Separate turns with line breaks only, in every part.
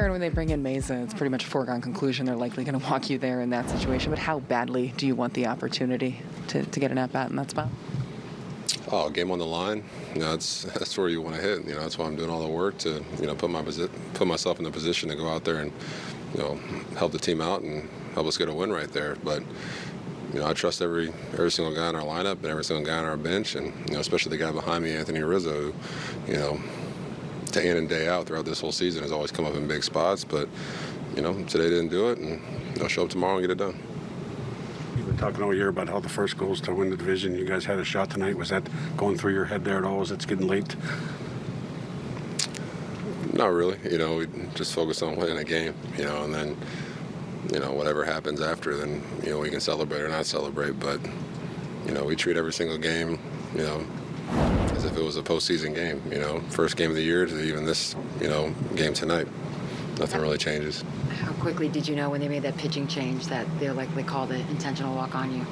Aaron, when they bring in Mayza, it's pretty much a foregone conclusion they're likely going to walk you there in that situation. But how badly do you want the opportunity to, to get an at bat in that spot?
Oh, game on the line. You know, that's that's where you want to hit. You know, that's why I'm doing all the work to you know put my put myself in the position to go out there and you know help the team out and help us get a win right there. But you know, I trust every every single guy in our lineup and every single guy on our bench, and you know, especially the guy behind me, Anthony Rizzo. Who, you know, day in and day out throughout this whole season has always come up in big spots. But you know, today didn't do it, and I'll show up tomorrow and get it done.
You've been talking all year about how the first goal is to win the division. You guys had a shot tonight. Was that going through your head there at all? As it's getting late?
Not really. You know, we just focus on winning a game. You know, and then you know whatever happens after, then you know we can celebrate or not celebrate. But you know, we treat every single game, you know, as if it was a postseason game. You know, first game of the year to even this, you know, game tonight. Nothing really changes.
How quickly did you know when they made that pitching change that they're likely called an intentional walk on you?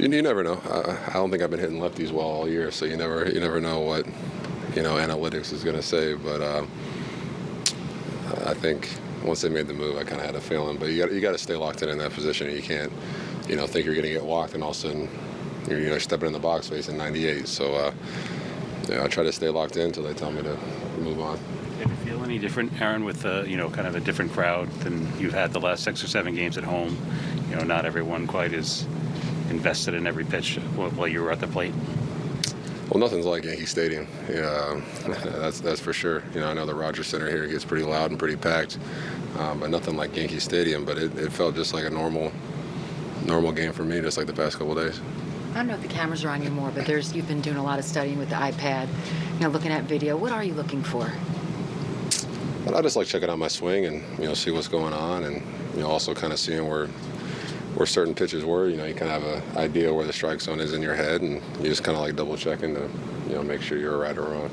You, you never know. I, I don't think I've been hitting lefties well all year, so you never you never know what you know analytics is going to say. But uh, I think once they made the move, I kind of had a feeling. But you got you got to stay locked in in that position. You can't you know think you're going to get walked and all of a sudden you're you know stepping in the box facing 98. So uh, yeah, I try to stay locked in until they tell me to move on.
Did it feel any different, Aaron, with uh, you know kind of a different crowd than you've had the last six or seven games at home? You know, not everyone quite as invested in every pitch while while you were at the plate.
Well, nothing's like Yankee Stadium. Yeah, that's that's for sure. You know, I know the Rogers Centre here gets pretty loud and pretty packed, um, but nothing like Yankee Stadium. But it, it felt just like a normal, normal game for me, just like the past couple days.
I don't know if the cameras are on you more, but there's you've been doing a lot of studying with the iPad, you know, looking at video. What are you looking for?
I just like checking out my swing and you know see what's going on, and you know also kind of seeing where where certain pitches were. You know, you kind of have an idea where the strike zone is in your head, and you just kind of like double checking to you know make sure you're right or wrong.